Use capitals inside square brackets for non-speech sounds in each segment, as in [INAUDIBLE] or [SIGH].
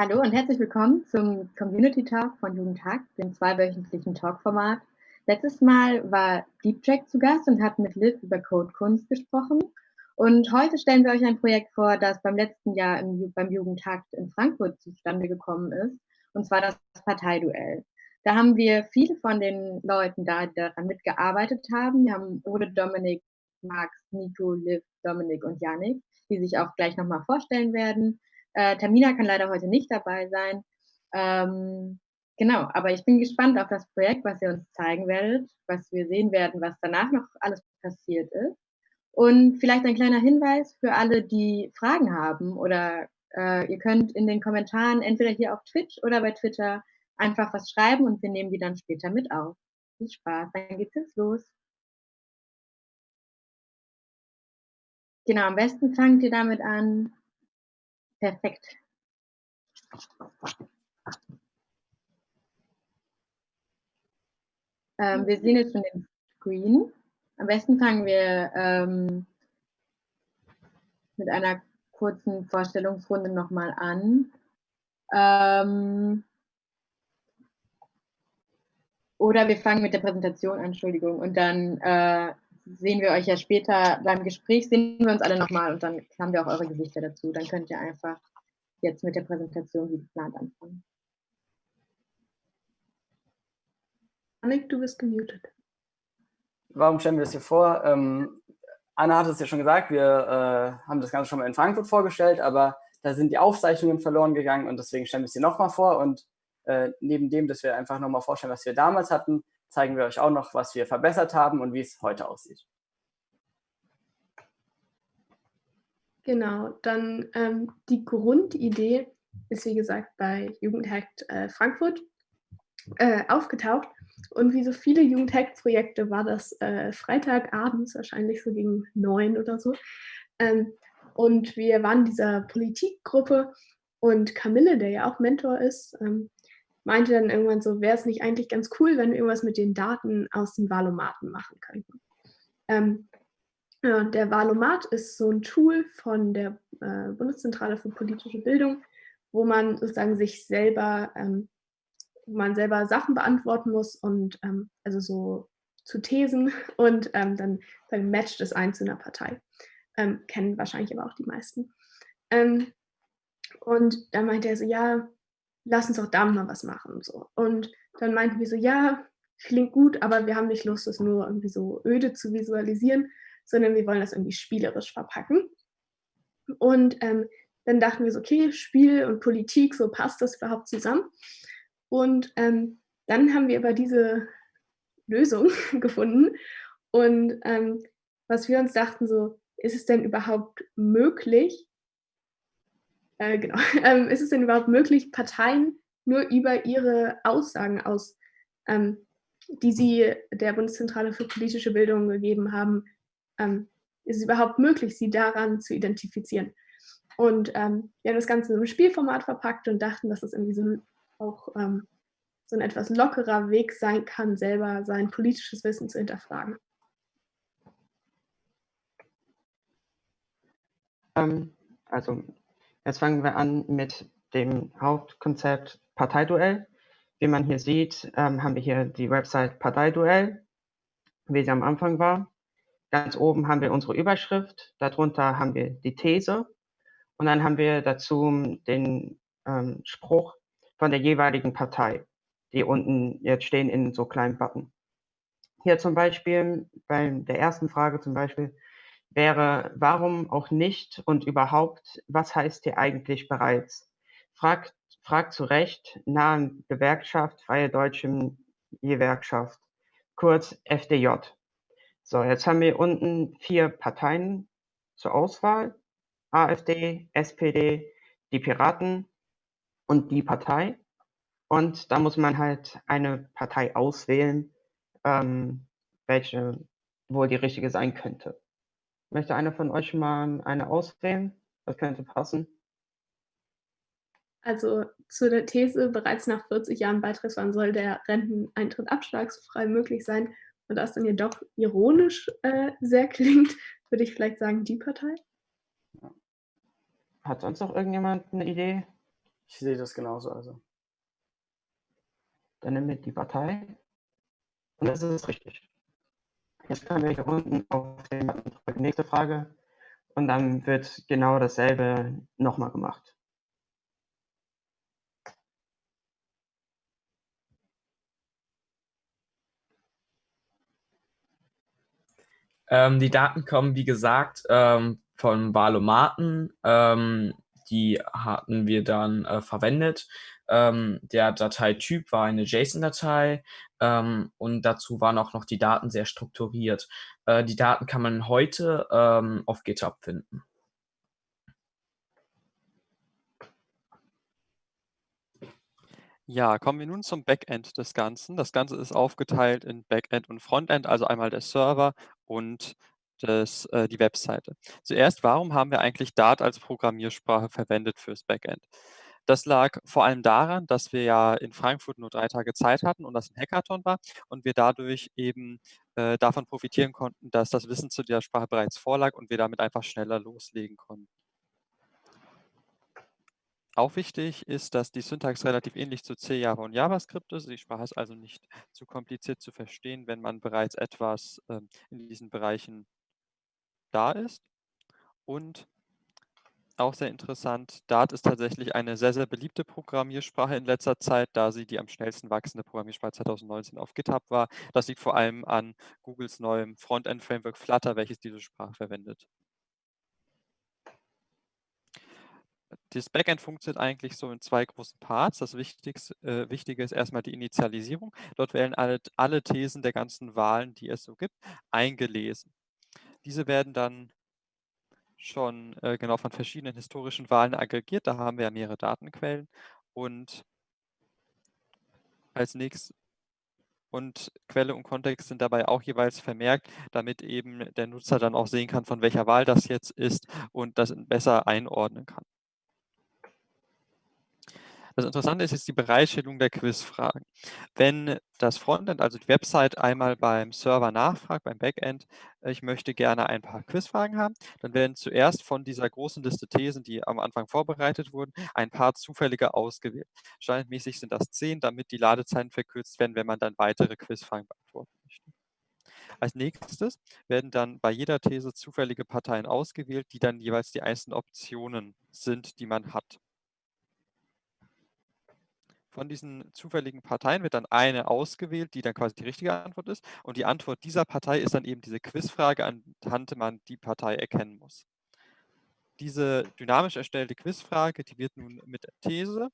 Hallo und herzlich willkommen zum Community Talk von Jugendtag, dem zweiwöchentlichen Talkformat. Letztes Mal war Deep zu Gast und hat mit Liv über Codekunst gesprochen. Und heute stellen wir euch ein Projekt vor, das beim letzten Jahr im, beim Jugendtag in Frankfurt zustande gekommen ist, und zwar das Parteiduell. Da haben wir viele von den Leuten da, die daran mitgearbeitet haben. Wir haben Ode, Dominik, Max, Nico, Liv, Dominik und Janik, die sich auch gleich nochmal vorstellen werden. Äh, Tamina kann leider heute nicht dabei sein. Ähm, genau, aber ich bin gespannt auf das Projekt, was ihr uns zeigen werdet, was wir sehen werden, was danach noch alles passiert ist. Und vielleicht ein kleiner Hinweis für alle, die Fragen haben oder äh, ihr könnt in den Kommentaren entweder hier auf Twitch oder bei Twitter einfach was schreiben und wir nehmen die dann später mit auf. Viel Spaß, dann geht's jetzt los. Genau, am besten fangt ihr damit an, Perfekt. Ähm, wir sehen jetzt schon den Screen. Am besten fangen wir ähm, mit einer kurzen Vorstellungsrunde nochmal an. Ähm, oder wir fangen mit der Präsentation an, Entschuldigung, und dann äh, sehen wir euch ja später beim Gespräch, sehen wir uns alle nochmal und dann haben wir auch eure Gesichter dazu. Dann könnt ihr einfach jetzt mit der Präsentation wie geplant anfangen. Annik, du bist gemutet. Warum stellen wir das hier vor? Ähm, Anna hat es ja schon gesagt, wir äh, haben das Ganze schon mal in Frankfurt vorgestellt, aber da sind die Aufzeichnungen verloren gegangen und deswegen stellen wir es hier nochmal vor. Und äh, neben dem, dass wir einfach nochmal vorstellen, was wir damals hatten, zeigen wir euch auch noch, was wir verbessert haben und wie es heute aussieht. Genau, dann ähm, die Grundidee ist wie gesagt bei Jugendhackt äh, Frankfurt äh, aufgetaucht. Und wie so viele Jugendhack-Projekte war das äh, Freitagabends, wahrscheinlich so gegen neun oder so. Ähm, und wir waren dieser Politikgruppe und Camille, der ja auch Mentor ist, ähm, meinte dann irgendwann so, wäre es nicht eigentlich ganz cool, wenn wir irgendwas mit den Daten aus dem Valomaten machen könnten. Ähm, ja, der Valomat ist so ein Tool von der äh, Bundeszentrale für politische Bildung, wo man sozusagen sich selber, ähm, wo man selber Sachen beantworten muss und ähm, also so zu Thesen [LAUGHS] und ähm, dann, dann matcht es ein zu einer Partei. Ähm, kennen wahrscheinlich aber auch die meisten. Ähm, und dann meinte er so, ja, lass uns doch da mal was machen. So. Und dann meinten wir so, ja, klingt gut, aber wir haben nicht Lust, das nur irgendwie so öde zu visualisieren, sondern wir wollen das irgendwie spielerisch verpacken. Und ähm, dann dachten wir so, okay, Spiel und Politik, so passt das überhaupt zusammen? Und ähm, dann haben wir aber diese Lösung [LAUGHS] gefunden. Und ähm, was wir uns dachten, so, ist es denn überhaupt möglich, äh, genau. [LAUGHS] Ähm, ist es denn überhaupt möglich, Parteien nur über ihre Aussagen aus, ähm, die sie der Bundeszentrale für politische Bildung gegeben haben, ähm, ist es überhaupt möglich, sie daran zu identifizieren? Und ähm, wir haben das Ganze in einem Spielformat verpackt und dachten, dass es irgendwie so auch ähm, so ein etwas lockerer Weg sein kann, selber sein politisches Wissen zu hinterfragen. Ähm, also Jetzt fangen wir an mit dem Hauptkonzept Parteiduell. Wie man hier sieht, ähm, haben wir hier die Website Parteiduell, wie sie am Anfang war. Ganz oben haben wir unsere Überschrift, darunter haben wir die These und dann haben wir dazu den ähm, Spruch von der jeweiligen Partei, die unten jetzt stehen in so kleinen Button. Hier zum Beispiel bei der ersten Frage zum Beispiel, wäre, warum auch nicht und überhaupt, was heißt hier eigentlich bereits? Fragt, fragt zu Recht nahen Gewerkschaft, Freie Deutsche Gewerkschaft, kurz FDJ. So, jetzt haben wir unten vier Parteien zur Auswahl. AfD, SPD, die Piraten und die Partei. Und da muss man halt eine Partei auswählen, ähm, welche wohl die richtige sein könnte. Möchte einer von euch mal eine auswählen? Das könnte passen. Also zu der These, bereits nach 40 Jahren Beitrittswahlen soll der Renteneintritt abschlagsfrei möglich sein. Und das dann jedoch ironisch äh, sehr klingt, würde ich vielleicht sagen, die Partei. Hat sonst noch irgendjemand eine Idee? Ich sehe das genauso. Also. Dann nehmen wir die Partei und das ist richtig. Jetzt können wir hier unten auf den nächste Frage und dann wird genau dasselbe nochmal gemacht. Ähm, die Daten kommen, wie gesagt, ähm, von Valomaten. Ähm, die hatten wir dann äh, verwendet. Ähm, der Dateityp war eine JSON-Datei ähm, und dazu waren auch noch die Daten sehr strukturiert. Äh, die Daten kann man heute ähm, auf GitHub finden. Ja, kommen wir nun zum Backend des Ganzen. Das Ganze ist aufgeteilt in Backend und Frontend, also einmal der Server und das, äh, die Webseite. Zuerst, warum haben wir eigentlich Dart als Programmiersprache verwendet fürs Backend? Das lag vor allem daran, dass wir ja in Frankfurt nur drei Tage Zeit hatten und das ein Hackathon war und wir dadurch eben äh, davon profitieren konnten, dass das Wissen zu der Sprache bereits vorlag und wir damit einfach schneller loslegen konnten. Auch wichtig ist, dass die Syntax relativ ähnlich zu C, Java und JavaScript ist. Die Sprache ist also nicht zu kompliziert zu verstehen, wenn man bereits etwas ähm, in diesen Bereichen da ist. Und auch sehr interessant, Dart ist tatsächlich eine sehr, sehr beliebte Programmiersprache in letzter Zeit, da sie die am schnellsten wachsende Programmiersprache 2019 auf GitHub war. Das liegt vor allem an Googles neuem Frontend-Framework Flutter, welches diese Sprache verwendet. Das Backend funktioniert eigentlich so in zwei großen Parts. Das Wichtigste, äh, Wichtige ist erstmal die Initialisierung. Dort werden alle, alle Thesen der ganzen Wahlen, die es so gibt, eingelesen. Diese werden dann schon äh, genau von verschiedenen historischen Wahlen aggregiert. Da haben wir ja mehrere Datenquellen. Und als nächstes und Quelle und Kontext sind dabei auch jeweils vermerkt, damit eben der Nutzer dann auch sehen kann, von welcher Wahl das jetzt ist und das besser einordnen kann. Das Interessante ist jetzt die Bereitstellung der Quizfragen. Wenn das Frontend, also die Website, einmal beim Server nachfragt, beim Backend, äh, ich möchte gerne ein paar Quizfragen haben, dann werden zuerst von dieser großen Liste Thesen, die am Anfang vorbereitet wurden, ein paar zufällige ausgewählt. Standardmäßig sind das zehn, damit die Ladezeiten verkürzt werden, wenn man dann weitere Quizfragen beantworten möchte. Als nächstes werden dann bei jeder These zufällige Parteien ausgewählt, die dann jeweils die einzelnen Optionen sind, die man hat. Von diesen zufälligen Parteien wird dann eine ausgewählt, die dann quasi die richtige Antwort ist. Und die Antwort dieser Partei ist dann eben diese Quizfrage, anhand man die Partei erkennen muss. Diese dynamisch erstellte Quizfrage, die wird nun mit der These,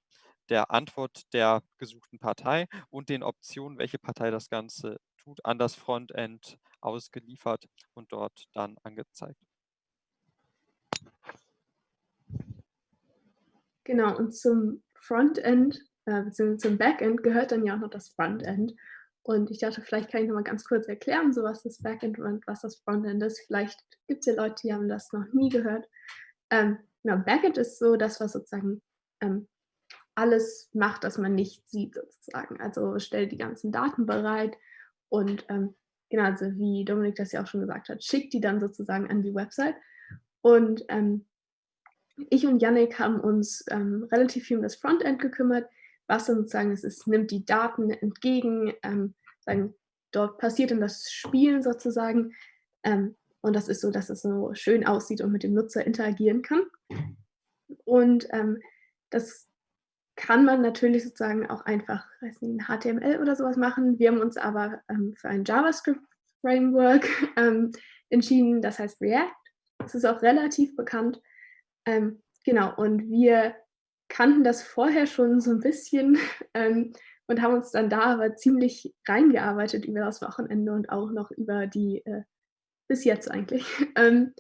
der Antwort der gesuchten Partei und den Optionen, welche Partei das Ganze tut, an das Frontend ausgeliefert und dort dann angezeigt. Genau, und zum Frontend äh, beziehungsweise zum Backend gehört dann ja auch noch das Frontend. Und ich dachte, vielleicht kann ich noch mal ganz kurz erklären, so was das Backend und was das Frontend ist. Vielleicht gibt es ja Leute, die haben das noch nie gehört. Ähm, genau, Backend ist so das, was sozusagen ähm, alles macht, das man nicht sieht sozusagen. Also stellt die ganzen Daten bereit und ähm, genau, also wie Dominik das ja auch schon gesagt hat, schickt die dann sozusagen an die Website. Und ähm, ich und Yannick haben uns ähm, relativ viel um das Frontend gekümmert was sozusagen ist, es nimmt die Daten entgegen, ähm, sagen, dort passiert dann das Spielen sozusagen ähm, und das ist so, dass es so schön aussieht und mit dem Nutzer interagieren kann. Und ähm, das kann man natürlich sozusagen auch einfach, weiß nicht, HTML oder sowas machen. Wir haben uns aber ähm, für ein JavaScript-Framework [LAUGHS] ähm, entschieden, das heißt React. Das ist auch relativ bekannt. Ähm, genau, und wir kannten das vorher schon so ein bisschen [LAUGHS] ähm, und haben uns dann da aber ziemlich reingearbeitet über das Wochenende und auch noch über die, äh, bis jetzt eigentlich. [LAUGHS] ähm,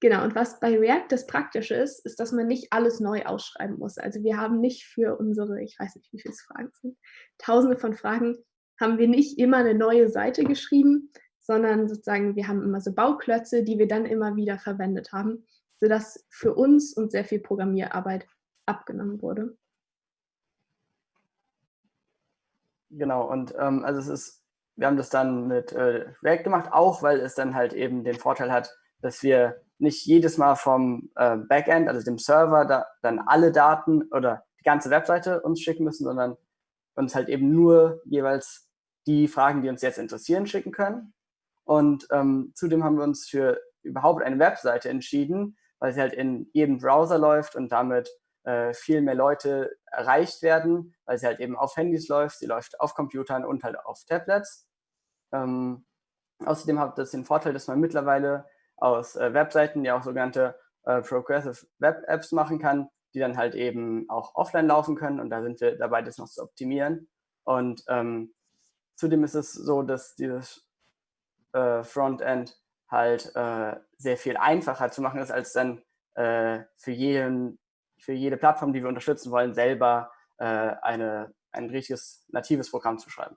genau, und was bei React das Praktische ist, ist, dass man nicht alles neu ausschreiben muss. Also wir haben nicht für unsere, ich weiß nicht, wie viele Fragen sind, tausende von Fragen, haben wir nicht immer eine neue Seite geschrieben, sondern sozusagen wir haben immer so Bauklötze, die wir dann immer wieder verwendet haben, sodass für uns und sehr viel Programmierarbeit abgenommen wurde. Genau, und ähm, also es ist, wir haben das dann mit äh, React gemacht, auch weil es dann halt eben den Vorteil hat, dass wir nicht jedes Mal vom äh, Backend, also dem Server, da, dann alle Daten oder die ganze Webseite uns schicken müssen, sondern uns halt eben nur jeweils die Fragen, die uns jetzt interessieren, schicken können. Und ähm, zudem haben wir uns für überhaupt eine Webseite entschieden, weil sie halt in jedem Browser läuft und damit äh, viel mehr Leute erreicht werden, weil sie halt eben auf Handys läuft, sie läuft auf Computern und halt auf Tablets. Ähm, außerdem hat das den Vorteil, dass man mittlerweile aus äh, Webseiten ja auch sogenannte äh, Progressive Web Apps machen kann, die dann halt eben auch offline laufen können und da sind wir dabei, das noch zu optimieren. Und ähm, zudem ist es so, dass dieses äh, Frontend halt äh, sehr viel einfacher zu machen ist, als dann äh, für, jeden, für jede Plattform, die wir unterstützen wollen, selber äh, eine, ein richtiges natives Programm zu schreiben.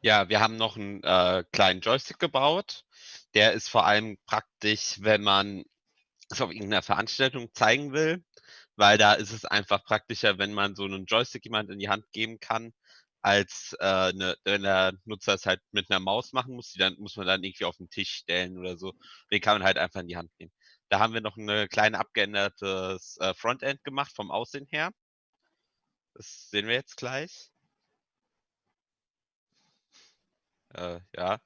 Ja, wir haben noch einen äh, kleinen Joystick gebaut. Der ist vor allem praktisch, wenn man es auf irgendeiner Veranstaltung zeigen will, weil da ist es einfach praktischer, wenn man so einen Joystick jemand in die Hand geben kann, als äh, ne, wenn der Nutzer es halt mit einer Maus machen muss, die dann muss man dann irgendwie auf den Tisch stellen oder so. Den kann man halt einfach in die Hand nehmen. Da haben wir noch ein kleine abgeändertes äh, Frontend gemacht vom Aussehen her. Das sehen wir jetzt gleich. Äh, ja,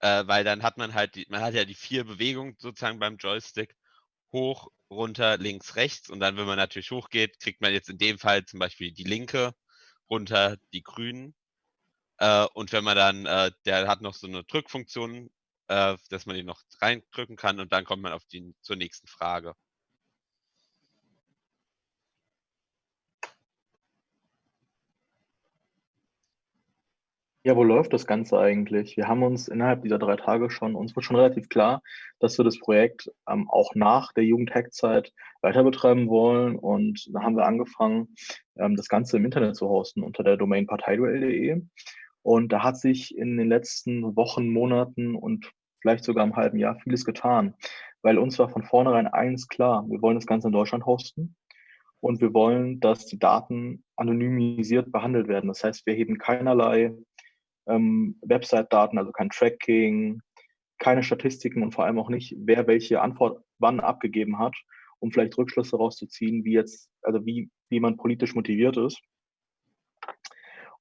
äh, weil dann hat man halt, die, man hat ja die vier Bewegungen sozusagen beim Joystick. Hoch, runter, links, rechts. Und dann, wenn man natürlich hochgeht, kriegt man jetzt in dem Fall zum Beispiel die linke, runter die grünen. Äh, und wenn man dann, äh, der hat noch so eine Drückfunktion, äh, dass man ihn noch reindrücken kann und dann kommt man auf die, zur nächsten Frage. Ja, wo läuft das Ganze eigentlich? Wir haben uns innerhalb dieser drei Tage schon, uns wird schon relativ klar, dass wir das Projekt ähm, auch nach der Jugendhackzeit weiter betreiben wollen. Und da haben wir angefangen, ähm, das Ganze im Internet zu hosten unter der Domain parteiduell.de. Und da hat sich in den letzten Wochen, Monaten und vielleicht sogar im halben Jahr vieles getan. Weil uns war von vornherein eins klar, wir wollen das Ganze in Deutschland hosten. Und wir wollen, dass die Daten anonymisiert behandelt werden. Das heißt, wir heben keinerlei ähm, Website-Daten, also kein Tracking, keine Statistiken und vor allem auch nicht, wer welche Antwort wann abgegeben hat, um vielleicht Rückschlüsse rauszuziehen, wie jetzt, also wie, wie man politisch motiviert ist.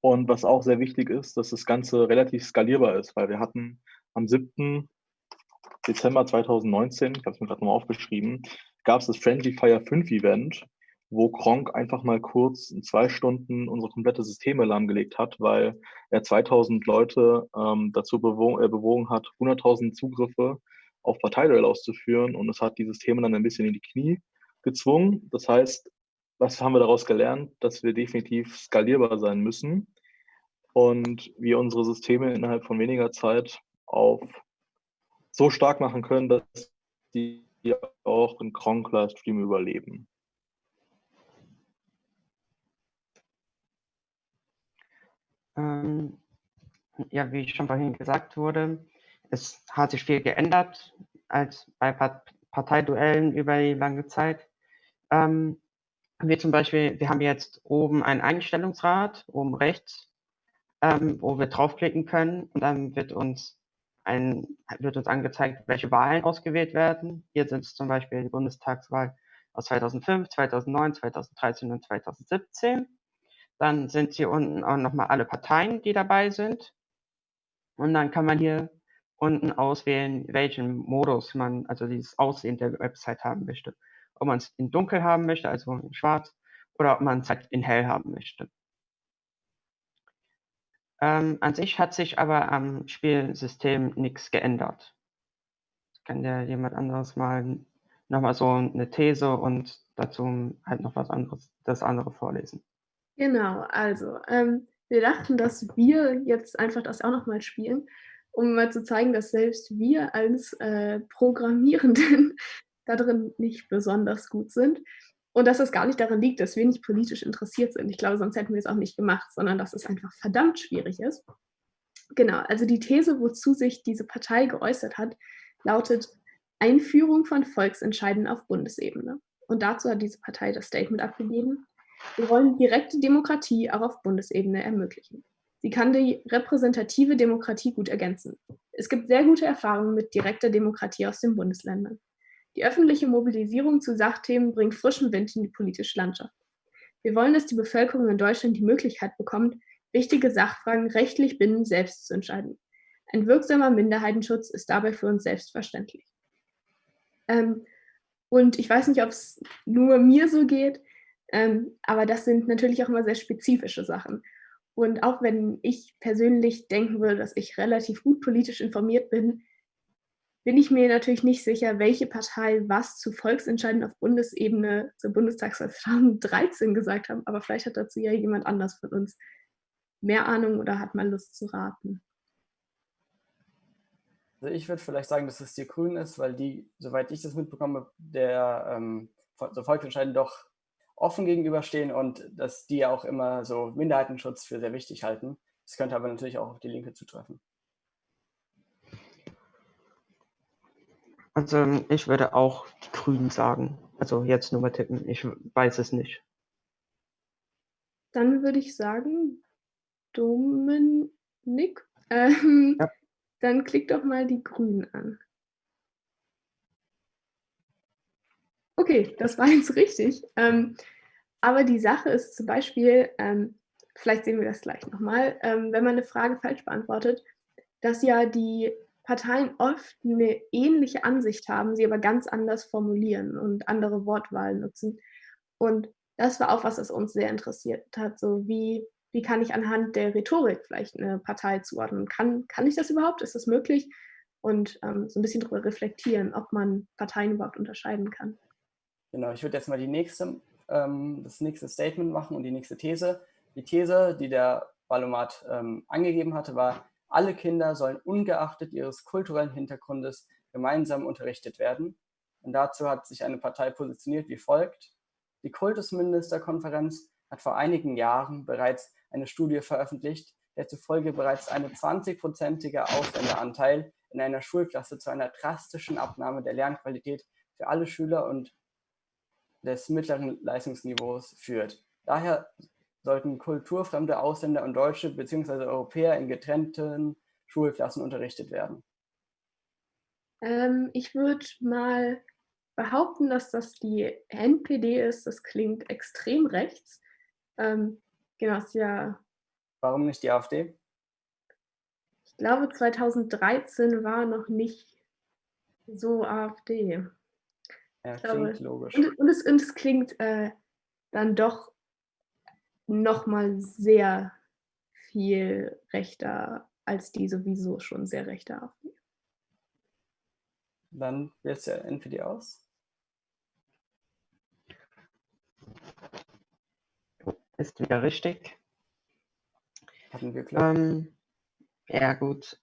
Und was auch sehr wichtig ist, dass das Ganze relativ skalierbar ist, weil wir hatten am 7. Dezember 2019, ich habe es mir gerade nochmal aufgeschrieben, gab es das Friendly Fire 5 Event, wo Kronk einfach mal kurz in zwei Stunden unsere komplette Systeme lahmgelegt hat, weil er 2000 Leute ähm, dazu bewogen, äh, bewogen hat, 100.000 Zugriffe auf Parteiduell auszuführen und es hat die Systeme dann ein bisschen in die Knie gezwungen. Das heißt, was haben wir daraus gelernt? Dass wir definitiv skalierbar sein müssen und wir unsere Systeme innerhalb von weniger Zeit auf so stark machen können, dass die auch in Kronk Livestream überleben. Ähm, ja, wie schon vorhin gesagt wurde, es hat sich viel geändert als bei Parteiduellen über die lange Zeit. Ähm, wir zum Beispiel, wir haben jetzt oben einen Einstellungsrad, oben rechts, ähm, wo wir draufklicken können und dann wird uns ein, wird uns angezeigt, welche Wahlen ausgewählt werden. Hier sind es zum Beispiel die Bundestagswahl aus 2005, 2009, 2013 und 2017. Dann sind hier unten auch nochmal alle Parteien, die dabei sind. Und dann kann man hier unten auswählen, welchen Modus man, also dieses Aussehen der Website haben möchte. Ob man es in dunkel haben möchte, also in schwarz, oder ob man es halt in hell haben möchte. Ähm, an sich hat sich aber am Spielsystem nichts geändert. Kann ja jemand anderes mal nochmal so eine These und dazu halt noch was anderes, das andere vorlesen. Genau, also ähm, wir dachten, dass wir jetzt einfach das auch nochmal spielen, um mal zu zeigen, dass selbst wir als äh, Programmierenden [LAUGHS] da drin nicht besonders gut sind und dass es gar nicht daran liegt, dass wir nicht politisch interessiert sind. Ich glaube, sonst hätten wir es auch nicht gemacht, sondern dass es einfach verdammt schwierig ist. Genau, also die These, wozu sich diese Partei geäußert hat, lautet Einführung von Volksentscheiden auf Bundesebene. Und dazu hat diese Partei das Statement abgegeben, wir wollen direkte Demokratie auch auf Bundesebene ermöglichen. Sie kann die repräsentative Demokratie gut ergänzen. Es gibt sehr gute Erfahrungen mit direkter Demokratie aus den Bundesländern. Die öffentliche Mobilisierung zu Sachthemen bringt frischen Wind in die politische Landschaft. Wir wollen, dass die Bevölkerung in Deutschland die Möglichkeit bekommt, wichtige Sachfragen rechtlich bindend selbst zu entscheiden. Ein wirksamer Minderheitenschutz ist dabei für uns selbstverständlich. Ähm, und ich weiß nicht, ob es nur mir so geht, ähm, aber das sind natürlich auch immer sehr spezifische Sachen. Und auch wenn ich persönlich denken würde, dass ich relativ gut politisch informiert bin, bin ich mir natürlich nicht sicher, welche Partei was zu Volksentscheiden auf Bundesebene zur Bundestagswahl [LAUGHS] 2013 gesagt haben. Aber vielleicht hat dazu ja jemand anders von uns mehr Ahnung oder hat mal Lust zu raten. Also ich würde vielleicht sagen, dass es die Grünen ist, weil die, soweit ich das mitbekomme, der ähm, so Volksentscheiden doch offen gegenüberstehen und dass die auch immer so Minderheitenschutz für sehr wichtig halten. Das könnte aber natürlich auch auf die Linke zutreffen. Also ich würde auch die Grünen sagen. Also jetzt nur mal tippen. Ich weiß es nicht. Dann würde ich sagen, Dominik. Ähm, ja. Dann klick doch mal die Grünen an. Okay, das war jetzt richtig. Ähm, aber die Sache ist zum Beispiel, ähm, vielleicht sehen wir das gleich nochmal, ähm, wenn man eine Frage falsch beantwortet, dass ja die Parteien oft eine ähnliche Ansicht haben, sie aber ganz anders formulieren und andere Wortwahlen nutzen. Und das war auch was, das uns sehr interessiert hat. So wie, wie kann ich anhand der Rhetorik vielleicht eine Partei zuordnen? Kann, kann ich das überhaupt? Ist das möglich? Und ähm, so ein bisschen darüber reflektieren, ob man Parteien überhaupt unterscheiden kann. Genau, ich würde jetzt mal die nächste, ähm, das nächste Statement machen und die nächste These. Die These, die der Ballomat ähm, angegeben hatte, war, alle Kinder sollen ungeachtet ihres kulturellen Hintergrundes gemeinsam unterrichtet werden. Und dazu hat sich eine Partei positioniert wie folgt. Die Kultusministerkonferenz hat vor einigen Jahren bereits eine Studie veröffentlicht, der zufolge bereits eine 20-prozentige Ausländeranteil in einer Schulklasse zu einer drastischen Abnahme der Lernqualität für alle Schüler und des mittleren Leistungsniveaus führt. Daher sollten kulturfremde Ausländer und Deutsche bzw. Europäer in getrennten Schulklassen unterrichtet werden? Ähm, ich würde mal behaupten, dass das die NPD ist. Das klingt extrem rechts. Ähm, genau, ist ja. Warum nicht die AfD? Ich glaube, 2013 war noch nicht so AfD. Ja, klingt logisch. Und, und, es, und es klingt äh, dann doch nochmal sehr viel rechter als die sowieso schon sehr rechte AfD. Dann wählt es ja NPD aus. Ist wieder richtig. Hatten wir klar. Ähm, ja, gut.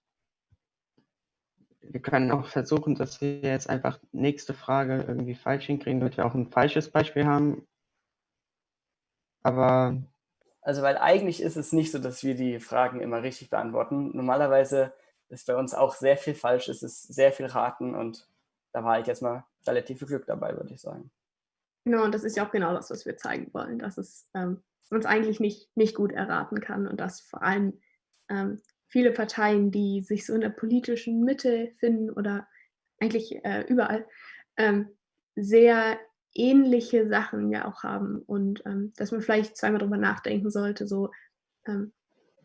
Wir können auch versuchen, dass wir jetzt einfach nächste Frage irgendwie falsch hinkriegen, damit wir auch ein falsches Beispiel haben. Aber also, weil eigentlich ist es nicht so, dass wir die Fragen immer richtig beantworten. Normalerweise ist bei uns auch sehr viel falsch, es ist sehr viel raten und da war ich jetzt mal relativ viel Glück dabei, würde ich sagen. Genau, und das ist ja auch genau das, was wir zeigen wollen, dass es ähm, es eigentlich nicht, nicht gut erraten kann und dass vor allem ähm, viele Parteien, die sich so in der politischen Mitte finden oder eigentlich äh, überall, ähm, sehr ähnliche Sachen ja auch haben und ähm, dass man vielleicht zweimal darüber nachdenken sollte, so ähm,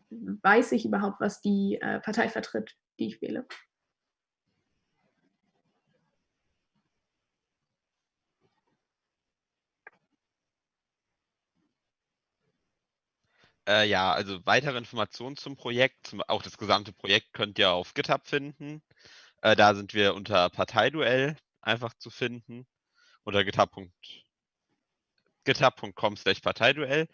weiß ich überhaupt, was die äh, Partei vertritt, die ich wähle. Äh, ja, also weitere Informationen zum Projekt, zum, auch das gesamte Projekt könnt ihr auf GitHub finden. Äh, da sind wir unter Parteiduell einfach zu finden oder github.com github slash Parteiduell.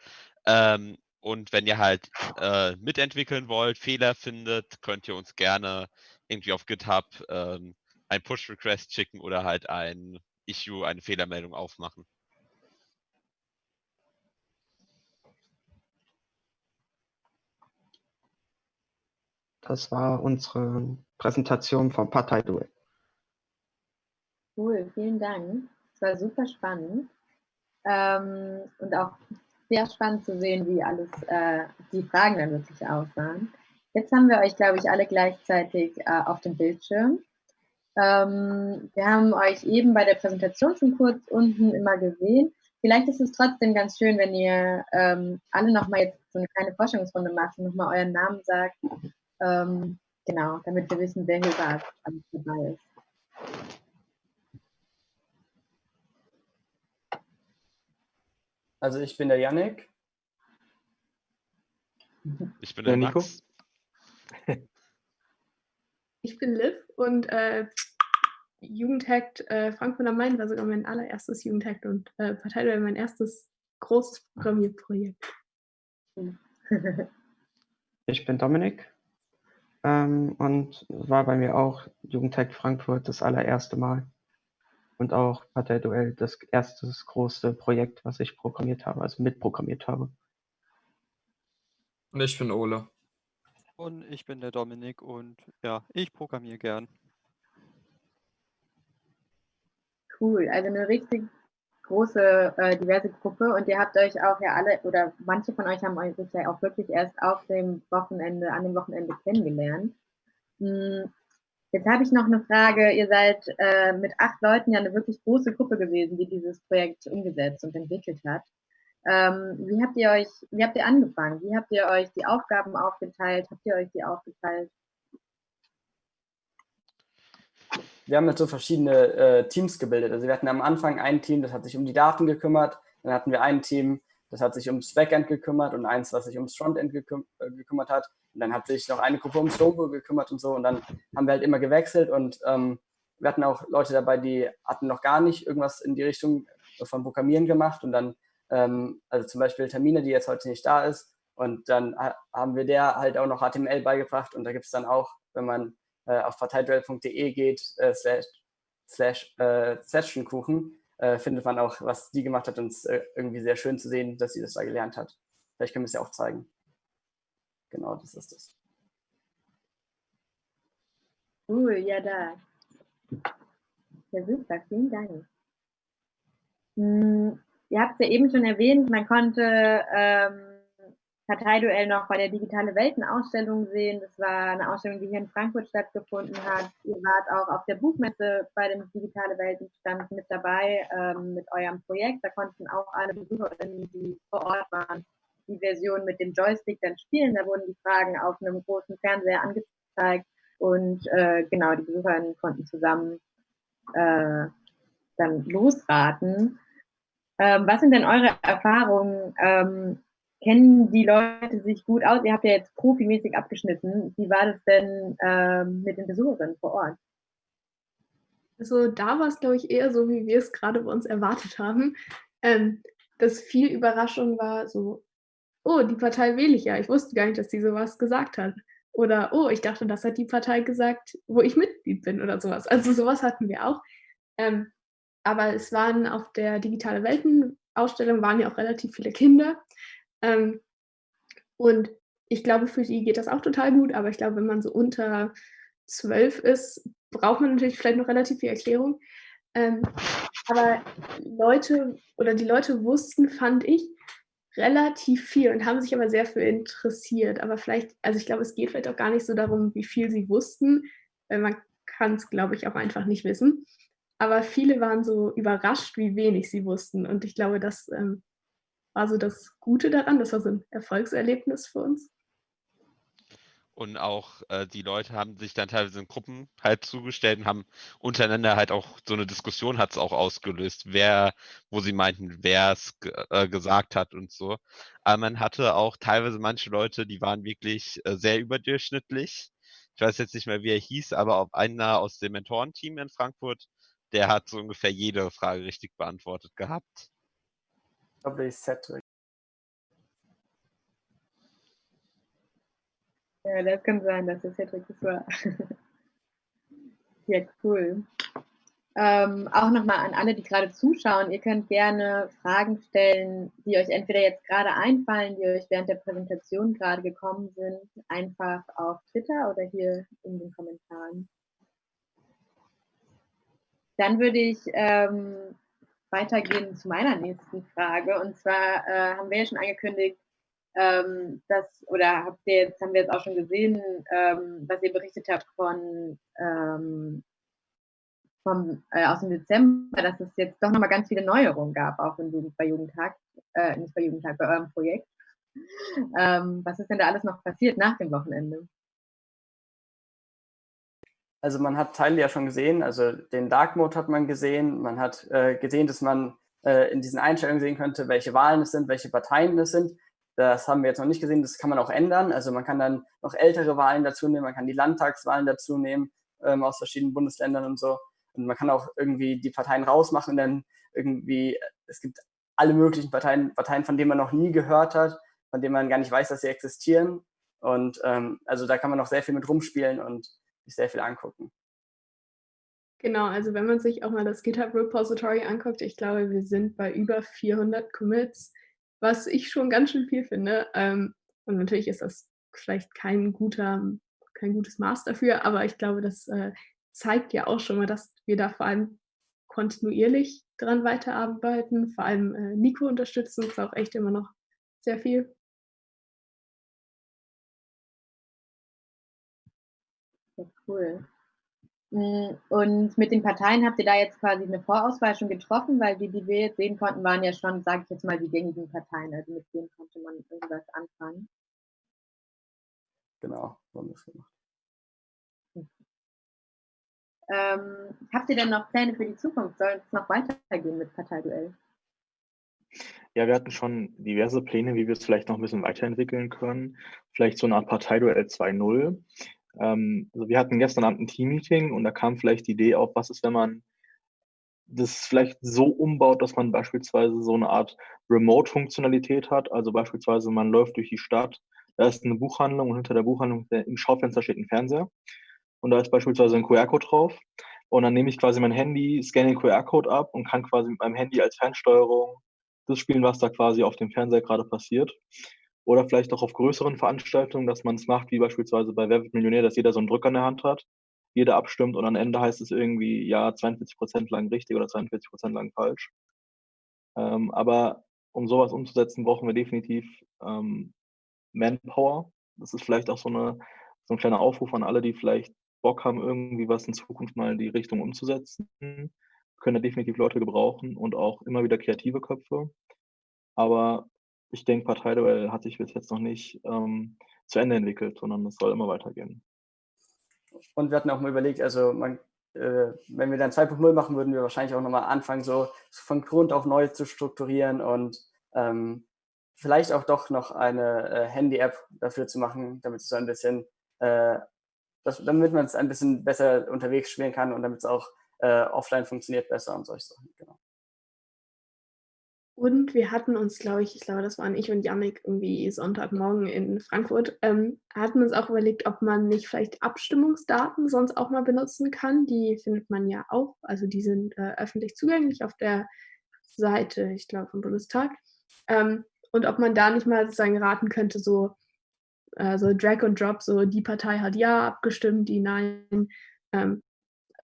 Ähm, und wenn ihr halt äh, mitentwickeln wollt, Fehler findet, könnt ihr uns gerne irgendwie auf GitHub ähm, ein Push-Request schicken oder halt ein Issue, eine Fehlermeldung aufmachen. Das war unsere Präsentation vom Parteiduell. Cool, vielen Dank. Es war super spannend ähm, und auch sehr spannend zu sehen, wie alles äh, die Fragen dann wirklich aussahen. Jetzt haben wir euch, glaube ich, alle gleichzeitig äh, auf dem Bildschirm. Ähm, wir haben euch eben bei der Präsentation schon kurz unten immer gesehen. Vielleicht ist es trotzdem ganz schön, wenn ihr ähm, alle nochmal jetzt so eine kleine Forschungsrunde macht und nochmal euren Namen sagt. Ähm, genau, damit wir wissen, wer hier gerade dabei ist. Also ich bin der Yannick. Ich bin der, der Nico. Ich bin Liv und äh, Jugendhackt äh, Frankfurt am Main war sogar mein allererstes Jugendhackt und äh, Partei mein erstes großes Programmierprojekt. [LAUGHS] Ich bin Dominik ähm, und war bei mir auch Jugendhackt Frankfurt das allererste Mal und auch Parteiduell das erste große Projekt, was ich programmiert habe, also mitprogrammiert habe. Und ich bin Ole. Und ich bin der Dominik und ja, ich programmiere gern. Cool, also eine richtig große, äh, diverse Gruppe und ihr habt euch auch ja alle, oder manche von euch haben euch ja auch wirklich erst auf dem Wochenende, an dem Wochenende kennengelernt. Hm, jetzt habe ich noch eine Frage. Ihr seid äh, mit acht Leuten ja eine wirklich große Gruppe gewesen, die dieses Projekt umgesetzt und entwickelt hat. Ähm, wie habt ihr euch, wie habt ihr angefangen? Wie habt ihr euch die Aufgaben aufgeteilt? Habt ihr euch die aufgeteilt? Wir haben jetzt so verschiedene äh, Teams gebildet. Also wir hatten am Anfang ein Team, das hat sich um die Daten gekümmert. Dann hatten wir ein Team, das hat sich ums Backend gekümmert und eins, was sich ums Frontend geküm äh, gekümmert hat. Und dann hat sich noch eine Gruppe ums Logo gekümmert und so. Und dann haben wir halt immer gewechselt und ähm, wir hatten auch Leute dabei, die hatten noch gar nicht irgendwas in die Richtung von Programmieren gemacht und dann ähm, also zum Beispiel Termine, die jetzt heute nicht da ist. Und dann haben wir der halt auch noch HTML beigebracht und da gibt es dann auch, wenn man auf parteiduell.de geht, äh, slash, slash äh, Sessionkuchen, äh, findet man auch, was die gemacht hat und es ist äh, irgendwie sehr schön zu sehen, dass sie das da gelernt hat. Vielleicht können wir es ja auch zeigen. Genau, das ist es. Cool, ja da. Ja, super, vielen Dank. Hm, Ihr habt es ja eben schon erwähnt, man konnte ähm, Parteiduell noch bei der Digitale Welten-Ausstellung sehen. Das war eine Ausstellung, die hier in Frankfurt stattgefunden hat. Ihr wart auch auf der Buchmesse bei dem Digitale Weltenstand mit dabei ähm, mit eurem Projekt. Da konnten auch alle Besucherinnen, die vor Ort waren, die Version mit dem Joystick dann spielen. Da wurden die Fragen auf einem großen Fernseher angezeigt und äh, genau, die Besucherinnen konnten zusammen äh, dann losraten. Ähm, was sind denn eure Erfahrungen? Ähm, kennen die Leute sich gut aus? Ihr habt ja jetzt profimäßig abgeschnitten. Wie war das denn ähm, mit den Besucherinnen vor Ort? Also da war es, glaube ich, eher so, wie wir es gerade bei uns erwartet haben. Ähm, dass viel Überraschung war, so, oh, die Partei wähle ich ja. Ich wusste gar nicht, dass die sowas gesagt hat. Oder, oh, ich dachte, das hat die Partei gesagt, wo ich Mitglied bin oder sowas. Also sowas hatten wir auch. Ähm, aber es waren auf der Digitale Welten-Ausstellung waren ja auch relativ viele Kinder. Ähm, und ich glaube, für die geht das auch total gut, aber ich glaube, wenn man so unter zwölf ist, braucht man natürlich vielleicht noch relativ viel Erklärung. Ähm, aber Leute oder die Leute wussten, fand ich, relativ viel und haben sich aber sehr für interessiert. Aber vielleicht, also ich glaube, es geht vielleicht auch gar nicht so darum, wie viel sie wussten, weil man kann es, glaube ich, auch einfach nicht wissen aber viele waren so überrascht, wie wenig sie wussten. Und ich glaube, das ähm, war so das Gute daran. Das war so ein Erfolgserlebnis für uns. Und auch äh, die Leute haben sich dann teilweise in Gruppen halt zugestellt und haben untereinander halt auch so eine Diskussion hat es auch ausgelöst, wer, wo sie meinten, wer es äh, gesagt hat und so. Aber man hatte auch teilweise manche Leute, die waren wirklich äh, sehr überdurchschnittlich. Ich weiß jetzt nicht mehr, wie er hieß, aber auch einer aus dem Mentorenteam in Frankfurt, der hat so ungefähr jede Frage richtig beantwortet gehabt. Ist Cedric. Ja, das kann sein, dass es Cedric das war. [LAUGHS] ja, cool. Ähm, auch nochmal an alle, die gerade zuschauen, ihr könnt gerne Fragen stellen, die euch entweder jetzt gerade einfallen, die euch während der Präsentation gerade gekommen sind, einfach auf Twitter oder hier in den Kommentaren. Dann würde ich ähm, weitergehen zu meiner nächsten Frage. Und zwar äh, haben wir ja schon angekündigt, ähm, dass, oder habt ihr jetzt, haben wir jetzt auch schon gesehen, ähm, was ihr berichtet habt von ähm, vom, äh, aus dem Dezember, dass es jetzt doch nochmal ganz viele Neuerungen gab, auch in Jugend, bei Jugendtag, äh, nicht bei Jugendtag, bei eurem Projekt. Ähm, was ist denn da alles noch passiert nach dem Wochenende? Also man hat Teile ja schon gesehen, also den Dark Mode hat man gesehen, man hat äh, gesehen, dass man äh, in diesen Einstellungen sehen könnte, welche Wahlen es sind, welche Parteien es sind. Das haben wir jetzt noch nicht gesehen, das kann man auch ändern. Also man kann dann noch ältere Wahlen dazu nehmen, man kann die Landtagswahlen dazu nehmen ähm, aus verschiedenen Bundesländern und so. Und man kann auch irgendwie die Parteien rausmachen dann irgendwie, es gibt alle möglichen Parteien, Parteien, von denen man noch nie gehört hat, von denen man gar nicht weiß, dass sie existieren. Und ähm, also da kann man noch sehr viel mit rumspielen und sehr viel angucken. Genau, also wenn man sich auch mal das GitHub Repository anguckt, ich glaube, wir sind bei über 400 Commits was ich schon ganz schön viel finde. Ähm, und natürlich ist das vielleicht kein guter, kein gutes Maß dafür, aber ich glaube, das äh, zeigt ja auch schon mal, dass wir da vor allem kontinuierlich dran weiterarbeiten. Vor allem äh, Nico unterstützt uns auch echt immer noch sehr viel. Ja, cool. Hm, und mit den Parteien habt ihr da jetzt quasi eine Vorauswahl schon getroffen, weil die, die wir jetzt sehen konnten, waren ja schon, sage ich jetzt mal, die gängigen Parteien, also mit denen konnte man irgendwas anfangen. Genau, so haben wir es gemacht. Ähm, habt ihr denn noch Pläne für die Zukunft? Soll es noch weitergehen mit Parteiduell? Ja, wir hatten schon diverse Pläne, wie wir es vielleicht noch ein bisschen weiterentwickeln können. Vielleicht so eine Art Parteiduell 2.0. Ähm, also wir hatten gestern Abend ein Team-Meeting und da kam vielleicht die Idee auf, was ist, wenn man das vielleicht so umbaut, dass man beispielsweise so eine Art Remote-Funktionalität hat. Also beispielsweise man läuft durch die Stadt, da ist eine Buchhandlung und hinter der Buchhandlung im Schaufenster steht ein Fernseher und da ist beispielsweise ein QR-Code drauf. Und dann nehme ich quasi mein Handy, scanne den QR-Code ab und kann quasi mit meinem Handy als Fernsteuerung das spielen, was da quasi auf dem Fernseher gerade passiert. Oder vielleicht auch auf größeren Veranstaltungen, dass man es macht, wie beispielsweise bei Wer wird Millionär, dass jeder so einen Drücker in der Hand hat, jeder abstimmt und am Ende heißt es irgendwie, ja, 42 Prozent lang richtig oder 42 Prozent lang falsch. Ähm, aber um sowas umzusetzen, brauchen wir definitiv ähm, Manpower. Das ist vielleicht auch so, eine, so ein kleiner Aufruf an alle, die vielleicht Bock haben, irgendwie was in Zukunft mal in die Richtung umzusetzen. Können da definitiv Leute gebrauchen und auch immer wieder kreative Köpfe. Aber ich denke, Parteiduell hat sich bis jetzt noch nicht ähm, zu Ende entwickelt, sondern es soll immer weitergehen. Und wir hatten auch mal überlegt, also man, äh, wenn wir dann 2.0 machen, würden wir wahrscheinlich auch nochmal anfangen, so von Grund auf neu zu strukturieren und ähm, vielleicht auch doch noch eine äh, Handy-App dafür zu machen, damit es so ein bisschen, äh, das, damit man es ein bisschen besser unterwegs spielen kann und damit es auch äh, offline funktioniert besser und solche Sachen. Genau. Und wir hatten uns, glaube ich, ich glaube, das waren ich und Yannick irgendwie Sonntagmorgen in Frankfurt, ähm, hatten uns auch überlegt, ob man nicht vielleicht Abstimmungsdaten sonst auch mal benutzen kann. Die findet man ja auch, also die sind äh, öffentlich zugänglich auf der Seite, ich glaube, vom Bundestag. Ähm, und ob man da nicht mal sozusagen raten könnte, so, äh, so Drag und Drop, so die Partei hat ja abgestimmt, die nein, ähm,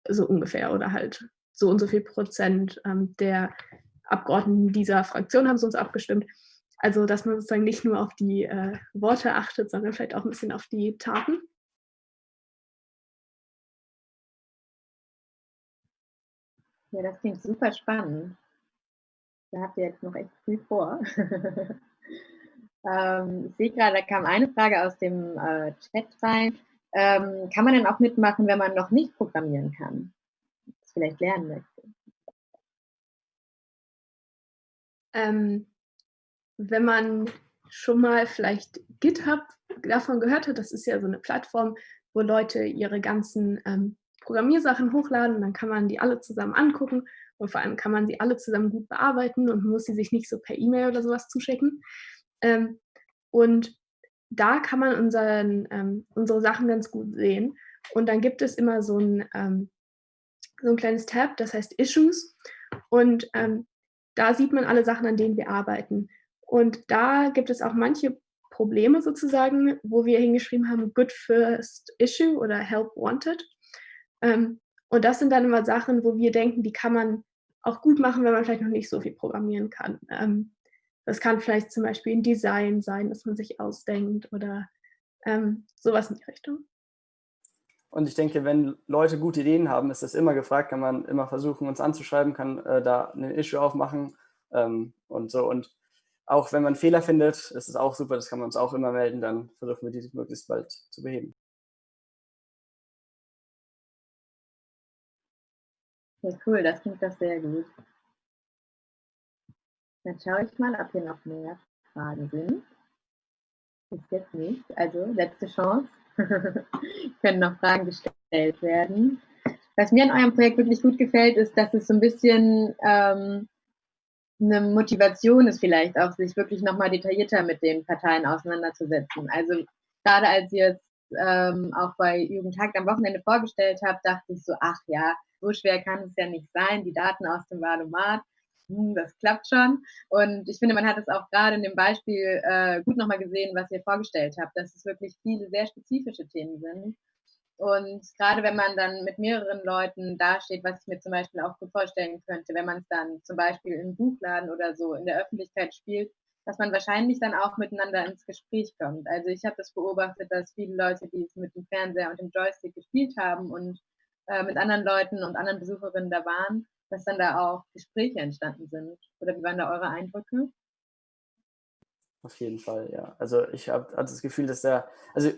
so ungefähr oder halt so und so viel Prozent ähm, der Abgeordneten dieser Fraktion haben sonst abgestimmt. Also, dass man sozusagen nicht nur auf die äh, Worte achtet, sondern vielleicht auch ein bisschen auf die Taten. Ja, das klingt super spannend. Da habt ihr jetzt noch echt viel vor. [LAUGHS] ähm, ich sehe gerade, da kam eine Frage aus dem äh, Chat rein. Ähm, kann man denn auch mitmachen, wenn man noch nicht programmieren kann? Das vielleicht lernen möchte. Ähm, wenn man schon mal vielleicht GitHub davon gehört hat, das ist ja so eine Plattform, wo Leute ihre ganzen ähm, Programmiersachen hochladen, dann kann man die alle zusammen angucken und vor allem kann man sie alle zusammen gut bearbeiten und muss sie sich nicht so per E-Mail oder sowas zuschicken. Ähm, und da kann man unseren, ähm, unsere Sachen ganz gut sehen. Und dann gibt es immer so ein, ähm, so ein kleines Tab, das heißt Issues. Und ähm, da sieht man alle Sachen, an denen wir arbeiten. Und da gibt es auch manche Probleme sozusagen, wo wir hingeschrieben haben, Good First Issue oder Help Wanted. Ähm, und das sind dann immer Sachen, wo wir denken, die kann man auch gut machen, wenn man vielleicht noch nicht so viel programmieren kann. Ähm, das kann vielleicht zum Beispiel ein Design sein, das man sich ausdenkt oder ähm, sowas in die Richtung. Und ich denke, wenn Leute gute Ideen haben, ist das immer gefragt, kann man immer versuchen, uns anzuschreiben, kann äh, da ein Issue aufmachen ähm, und so. Und auch wenn man Fehler findet, ist es auch super, das kann man uns auch immer melden, dann versuchen wir die möglichst bald zu beheben. Ja, cool, das klingt doch sehr gut. Dann schaue ich mal, ob hier noch mehr Fragen sind. Ist jetzt nicht. Also letzte Chance. [LAUGHS] Können noch Fragen gestellt werden. Was mir an eurem Projekt wirklich gut gefällt, ist, dass es so ein bisschen ähm, eine Motivation ist, vielleicht auch sich wirklich nochmal detaillierter mit den Parteien auseinanderzusetzen. Also gerade als ihr es ähm, auch bei Jugendtag am Wochenende vorgestellt habt, dachte ich so, ach ja, so schwer kann es ja nicht sein, die Daten aus dem Valomat, hm, das klappt schon. Und ich finde, man hat es auch gerade in dem Beispiel äh, gut nochmal gesehen, was ihr vorgestellt habt, dass es wirklich viele sehr spezifische Themen sind. Und gerade wenn man dann mit mehreren Leuten dasteht, was ich mir zum Beispiel auch gut vorstellen könnte, wenn man es dann zum Beispiel im Buchladen oder so in der Öffentlichkeit spielt, dass man wahrscheinlich dann auch miteinander ins Gespräch kommt. Also ich habe das beobachtet, dass viele Leute, die es mit dem Fernseher und dem Joystick gespielt haben und äh, mit anderen Leuten und anderen Besucherinnen da waren, dass dann da auch Gespräche entstanden sind. Oder wie waren da eure Eindrücke? Auf jeden Fall, ja. Also ich habe das Gefühl, dass da, also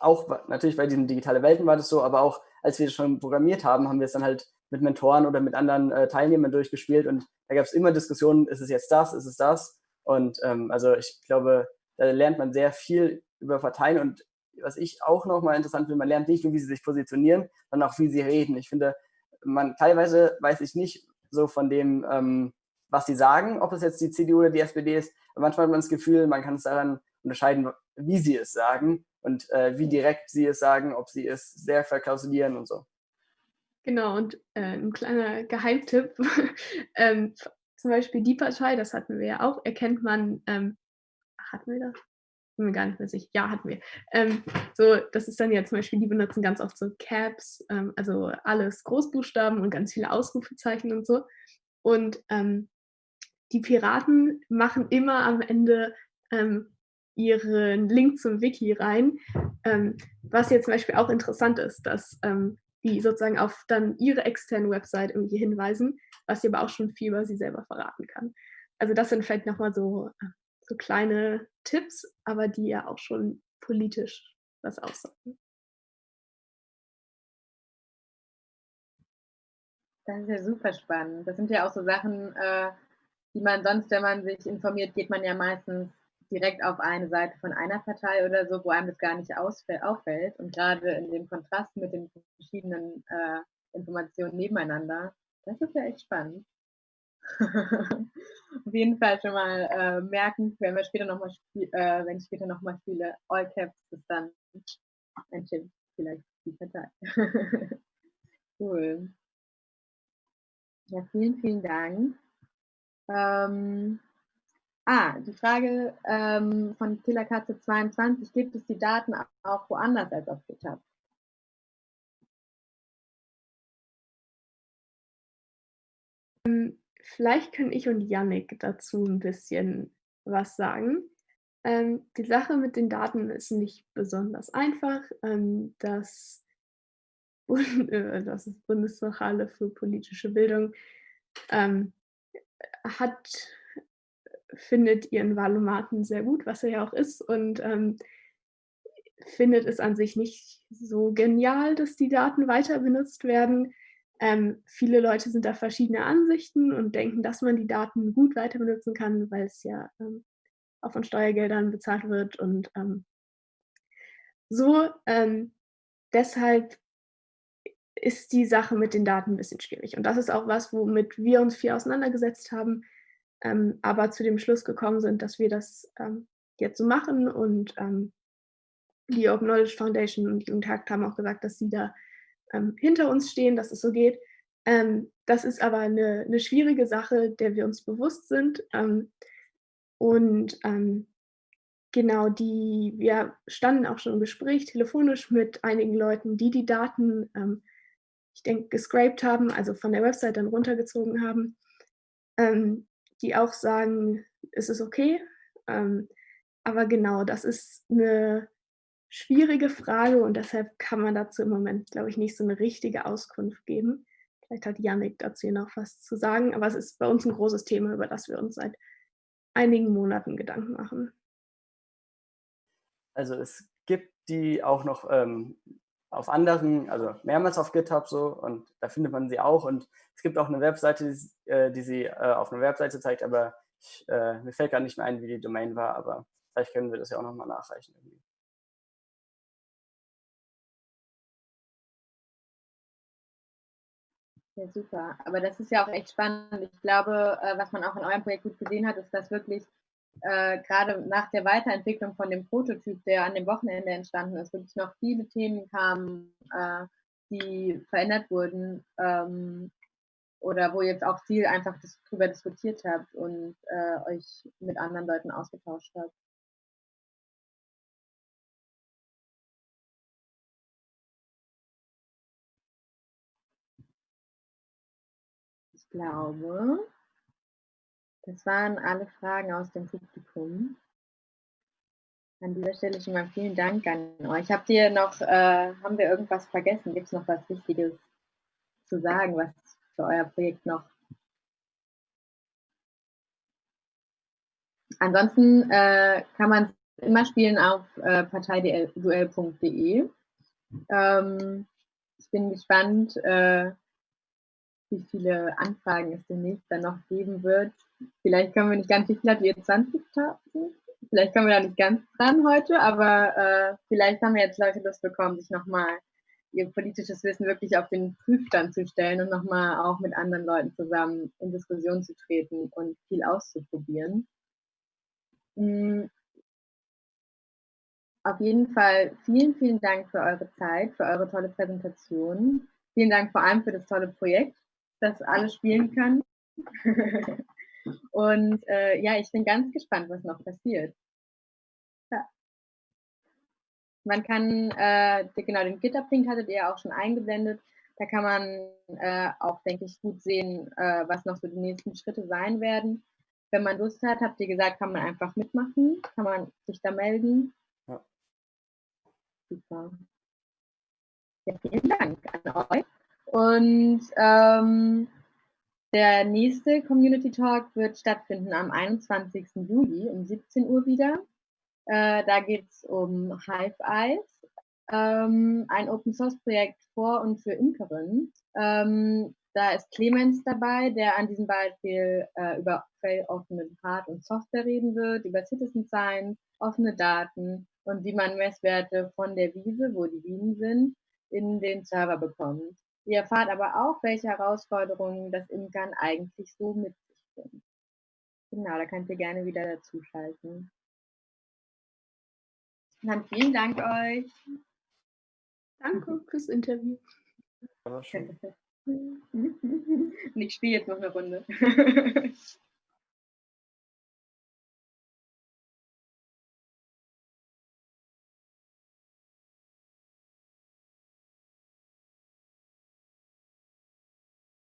auch natürlich bei diesen digitalen Welten war das so, aber auch als wir das schon programmiert haben, haben wir es dann halt mit Mentoren oder mit anderen äh, Teilnehmern durchgespielt und da gab es immer Diskussionen, ist es jetzt das, ist es das? Und ähm, also ich glaube, da lernt man sehr viel über Parteien und was ich auch nochmal interessant finde, man lernt nicht nur, wie sie sich positionieren, sondern auch, wie sie reden. Ich finde, man teilweise weiß ich nicht so von dem, ähm, was sie sagen, ob es jetzt die CDU oder die SPD ist, manchmal hat man das Gefühl, man kann es daran unterscheiden, wie sie es sagen und äh, wie direkt sie es sagen, ob sie es sehr verklausulieren und so. Genau, und äh, ein kleiner Geheimtipp, [LAUGHS] ähm, zum Beispiel die Partei, das hatten wir ja auch, erkennt man, ähm, hatten wir das? Bin mir gar nicht mehr sicher. Ja, hatten wir. Ähm, so, das ist dann ja zum Beispiel, die benutzen ganz oft so Caps, ähm, also alles Großbuchstaben und ganz viele Ausrufezeichen und so. Und ähm, die Piraten machen immer am Ende ähm, ihren Link zum Wiki rein, ähm, was jetzt zum Beispiel auch interessant ist, dass ähm, die sozusagen auf dann ihre externe Website irgendwie hinweisen, was sie aber auch schon viel über sie selber verraten kann. Also das sind vielleicht nochmal so so kleine Tipps, aber die ja auch schon politisch was aussagen. Das ist ja super spannend. Das sind ja auch so Sachen, äh, die man sonst, wenn man sich informiert, geht man ja meistens direkt auf eine Seite von einer Partei oder so, wo einem das gar nicht auffällt. Und gerade in dem Kontrast mit den verschiedenen äh, Informationen nebeneinander, das ist ja echt spannend. [LAUGHS] Auf jeden Fall schon mal äh, merken, wenn wir später noch mal äh, wenn ich später nochmal spiele, All Caps ist dann ein Tipp, vielleicht die Partei. [LAUGHS] cool. Ja, vielen, vielen Dank. Ähm, ah, die Frage ähm, von Killerkatze 22, gibt es die Daten auch woanders als auf GitHub? Ähm, Vielleicht können ich und Yannick dazu ein bisschen was sagen. Ähm, die Sache mit den Daten ist nicht besonders einfach. Ähm, das, [LAUGHS] Bund, äh, das Bundeszentrale für politische Bildung ähm, hat, findet ihren Wahlomaten sehr gut, was er ja auch ist, und ähm, findet es an sich nicht so genial, dass die Daten weiter benutzt werden. Ähm, viele Leute sind da verschiedener Ansichten und denken, dass man die Daten gut weiter benutzen kann, weil es ja ähm, auch von Steuergeldern bezahlt wird und ähm, so. Ähm, deshalb ist die Sache mit den Daten ein bisschen schwierig. Und das ist auch was, womit wir uns viel auseinandergesetzt haben, ähm, aber zu dem Schluss gekommen sind, dass wir das ähm, jetzt so machen. Und die Open Knowledge Foundation und die Jugendhakt haben auch gesagt, dass sie da ähm, hinter uns stehen, dass es so geht. Ähm, das ist aber eine, eine, schwierige Sache, der wir uns bewusst sind. Ähm, und ähm, genau, die, wir standen auch schon im Gespräch telefonisch mit einigen Leuten, die die Daten, ähm, ich denke, gescraped haben, also von der Website dann runtergezogen haben, die auch sagen, es ist okay. aber genau, das ist eine schwierige Frage und deshalb kann man dazu im Moment, glaube ich, nicht so eine richtige Auskunft geben. Vielleicht hat Yannick dazu noch was zu sagen, aber es ist bei uns ein großes Thema, über das wir uns seit einigen Monaten Gedanken machen. Also es gibt die auch noch ähm, auf anderen, also mehrmals auf GitHub so und da findet man sie auch und es gibt auch eine Webseite, die, äh, die sie äh, auf einer Webseite zeigt, aber ich, äh, mir fällt gar nicht mehr ein, wie die Domain war, aber vielleicht können wir das ja auch nochmal nachreichen. Irgendwie. Ja, super. Aber das ist ja auch echt spannend. Ich glaube, äh, was man auch in eurem Projekt gut gesehen hat, ist, dass wirklich äh, gerade nach der Weiterentwicklung von dem Prototyp, der an dem Wochenende entstanden ist, wirklich noch viele Themen kamen, äh, die verändert wurden ähm, oder wo jetzt auch viel einfach darüber diskutiert habt und äh, euch mit anderen Leuten ausgetauscht habt. Glaube, das waren alle Fragen aus dem Publikum. An dieser Stelle schon mal vielen Dank an euch. Habt ihr noch, äh, haben wir irgendwas vergessen? Gibt es noch was Wichtiges zu sagen, was für euer Projekt noch? Ansonsten äh, kann man immer spielen auf äh, parteiduell.de. Ähm, ich bin gespannt, äh, wie viele Anfragen es demnächst dann noch geben wird. Vielleicht können wir nicht ganz, wie viel habt ihr 20.000? Vielleicht kommen wir da nicht ganz dran heute, aber äh, vielleicht haben wir jetzt Leute Lust bekommen, sich nochmal ihr politisches Wissen wirklich auf den Prüfstand zu stellen und nochmal auch mit anderen Leuten zusammen in Diskussion zu treten und viel auszuprobieren. Mhm. Auf jeden Fall vielen, vielen Dank für eure Zeit, für eure tolle Präsentation. Vielen Dank vor allem für das tolle Projekt das alle spielen können. [LAUGHS] Und äh, ja, ich bin ganz gespannt, was noch passiert. Ja. Man kann, äh, genau, den GitHub-Link hattet ihr ja auch schon eingeblendet. Da kann man äh, auch, denke ich, gut sehen, äh, was noch so die nächsten Schritte sein werden. Wenn man Lust hat, habt ihr gesagt, kann man einfach mitmachen, kann man sich da melden. Ja. Super. Ja, vielen Dank an euch. Und ähm, der nächste Community Talk wird stattfinden am 21. Juli um 17 Uhr wieder. Äh, da geht es um Hive Eyes, ähm, ein Open Source Projekt vor und für Imkerinnen. Ähm, da ist Clemens dabei, der an diesem Beispiel äh, über offene Hard- und Software reden wird, über Citizen Science, offene Daten und wie man Messwerte von der Wiese, wo die Bienen sind, in den Server bekommt. Ihr erfahrt aber auch, welche Herausforderungen das Imkern eigentlich so mit sich bringt. Genau, da könnt ihr gerne wieder dazuschalten. Dann vielen Dank euch. Danke fürs Interview. Und [LAUGHS] ich spiele jetzt noch eine Runde. [LAUGHS]